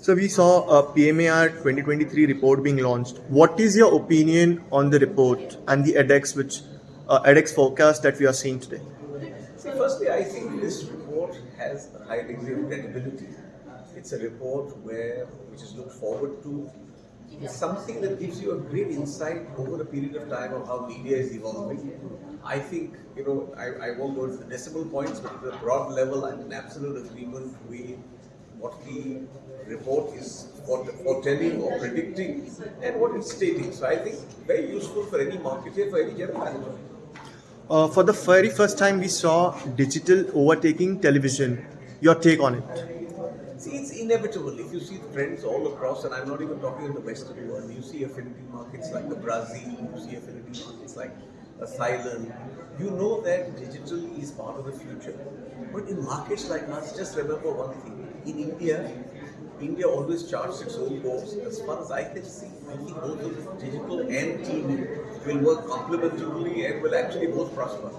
So we saw a PMAR 2023 report being launched. What is your opinion on the report and the AdEx which uh, AdEx forecast that we are seeing today? See, firstly, I think this report has a high degree of credibility. It's a report where which is looked forward to. It's something that gives you a great insight over a period of time of how media is evolving. I think, you know, I, I won't go into the decimal points, but at a broad level, I'm in absolute agreement with what the report is foretelling or predicting and what it's stating. So I think very useful for any marketer, for any general manager. Uh, for the very first time, we saw digital overtaking television. Your take on it? See, it's inevitable. If you see trends all across, and I'm not even talking in the Western world, you see affinity markets like the Brazil, you see affinity markets like Thailand, you know that digital is part of the future. But in markets like us, just remember one thing. In India, India always charts its own course. As far as I can see, I think both of digital and TV will work complementarily and will actually both prosper.